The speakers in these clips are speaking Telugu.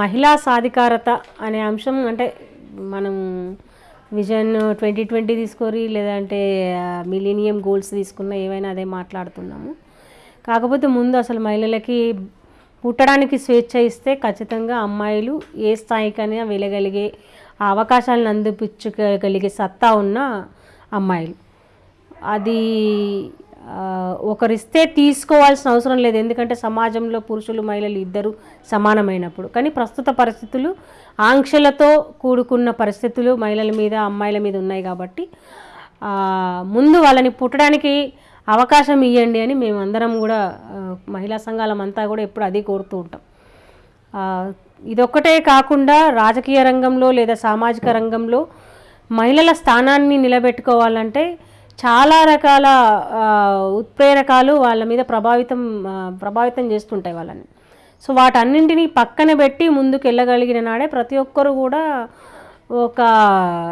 మహిళా సాధికారత అనే అంశం అంటే మనం విజన్ ట్వంటీ ట్వంటీ తీసుకోరి లేదంటే మిలీనియం గోల్స్ తీసుకున్న ఏవైనా అదే మాట్లాడుతున్నాము. కాకపోతే ముందు అసలు మహిళలకి పుట్టడానికి స్వేచ్ఛ ఇస్తే ఖచ్చితంగా అమ్మాయిలు ఏ స్థాయికైనా వెళ్ళగలిగే అవకాశాలను అందిపించగలిగే సత్తా ఉన్న అమ్మాయిలు. అది ఒకరిస్తే తీసుకోవాల్సిన అవసరం లేదు. ఎందుకంటే సమాజంలో పురుషులు మహిళలు ఇద్దరు సమానమైనప్పుడు. కానీ ప్రస్తుత పరిస్థితులు ఆంక్షలతో కూడుకున్న పరిస్థితులు మహిళల మీద అమ్మాయిల మీద ఉన్నాయి కాబట్టి ముందు వాళ్ళని పుట్టడానికి అవకాశం ఇవ్వండి అని మేము అందరం కూడా మహిళా సంఘాలమంతా కూడా ఎప్పుడు అది కోరుతూ ఉంటాం. ఇదొక్కటే కాకుండా రాజకీయ రంగంలో లేదా సామాజిక రంగంలో మహిళల స్థానాన్ని నిలబెట్టుకోవాలంటే చాలా రకాల ఉత్ప్రేరకాలు వాళ్ళ మీద ప్రభావితం ప్రభావితం చేస్తుంటాయి వాళ్ళని. సో వాటన్నింటినీ పక్కన పెట్టి ముందుకు వెళ్ళగలిగిన నాడే ప్రతి ఒక్కరు కూడా ఒక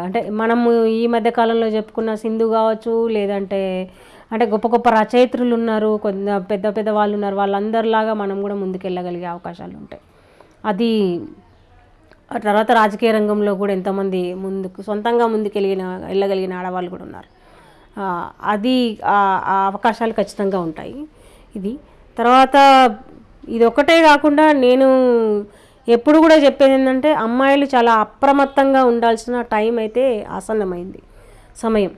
అంటే మనము ఈ మధ్య కాలంలో చెప్పుకున్న సింధు కావచ్చు లేదంటే అంటే గొప్ప గొప్ప రచయిత్రులు ఉన్నారు కొంత పెద్ద పెద్ద వాళ్ళు ఉన్నారు వాళ్ళందరిలాగా మనం కూడా ముందుకు వెళ్ళగలిగే అవకాశాలు ఉంటాయి. అది తర్వాత రాజకీయ రంగంలో కూడా ఎంతోమంది ముందుకు సొంతంగా ముందుకు వెళ్ళిన వెళ్ళగలిగిన ఆడవాళ్ళు కూడా ఉన్నారు. అది ఆ అవకాశాలు ఖచ్చితంగా ఉంటాయి. ఇది. తర్వాత ఇది ఒకటే కాకుండా నేను ఎప్పుడు కూడా చెప్పేది ఏంటంటే అమ్మాయిలు చాలా అప్రమత్తంగా ఉండాల్సిన టైం అయితే ఆసన్నమైంది. సమయం.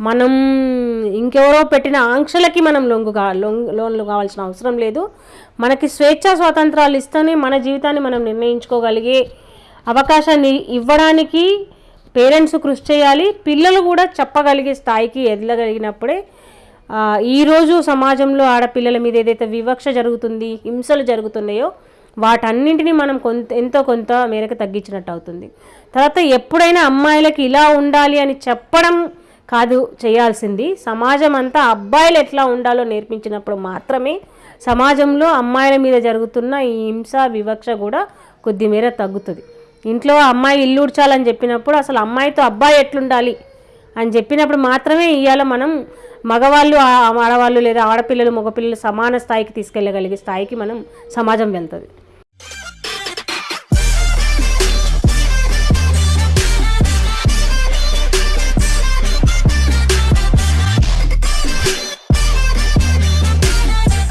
మనం ఇంకెవరో పెట్టిన ఆంక్షలకి మనం లొంగు కా లోన్లు కావాల్సిన అవసరం లేదు. మనకి స్వేచ్ఛా స్వాతంత్రాలు ఇస్తేనే మన జీవితాన్ని మనం నిర్ణయించుకోగలిగే అవకాశాన్ని ఇవ్వడానికి పేరెంట్స్ కృషి చేయాలి. పిల్లలు కూడా చెప్పగలిగే స్థాయికి ఎదగలిగినప్పుడే ఈరోజు సమాజంలో ఆడపిల్లల మీద ఏదైతే వివక్ష జరుగుతుంది హింసలు జరుగుతున్నాయో వాటన్నింటినీ మనం కొంత ఎంతో కొంత మేరకు తగ్గించినట్టు అవుతుంది. తర్వాత ఎప్పుడైనా అమ్మాయిలకి ఇలా ఉండాలి అని చెప్పడం కాదు చేయాల్సింది. సమాజం అంతా అబ్బాయిలు ఎట్లా ఉండాలో నేర్పించినప్పుడు మాత్రమే సమాజంలో అమ్మాయిల మీద జరుగుతున్న ఈ హింస వివక్ష కూడా కొద్ది మేర తగ్గుతుంది. ఇంట్లో అమ్మాయి ఇల్లు ఉడ్చాలని చెప్పినప్పుడు అసలు అమ్మాయితో అబ్బాయి ఎట్లుండాలి అని చెప్పినప్పుడు మాత్రమే ఇవాళ మనం మగవాళ్ళు ఆడవాళ్ళు లేదా ఆడపిల్లలు మగపిల్లలు సమాన స్థాయికి తీసుకెళ్ళగలిగే స్థాయికి మనం సమాజం వెళ్తుంది.